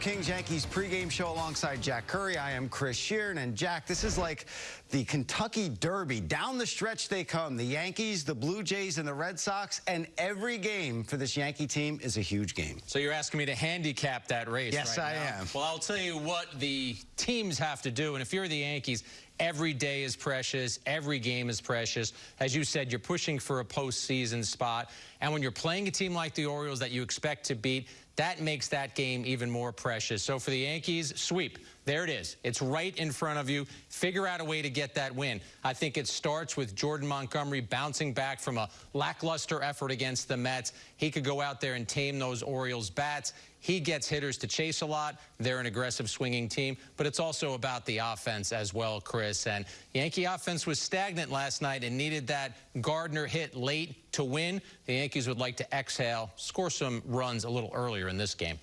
Kings Yankees pregame show alongside Jack Curry. I am Chris Shearn. And Jack, this is like the Kentucky Derby. Down the stretch they come. The Yankees, the Blue Jays, and the Red Sox. And every game for this Yankee team is a huge game. So you're asking me to handicap that race Yes, right I now? am. Well, I'll tell you what the teams have to do. And if you're the Yankees, every day is precious. Every game is precious. As you said, you're pushing for a postseason spot. And when you're playing a team like the Orioles that you expect to beat, that makes that game even more precious. So for the Yankees, sweep. There it is. It's right in front of you. Figure out a way to get that win. I think it starts with Jordan Montgomery bouncing back from a lackluster effort against the Mets. He could go out there and tame those Orioles bats. He gets hitters to chase a lot. They're an aggressive swinging team, but it's also about the offense as well, Chris. And Yankee offense was stagnant last night and needed that Gardner hit late to win. The Yankees would like to exhale, score some runs a little earlier in this game.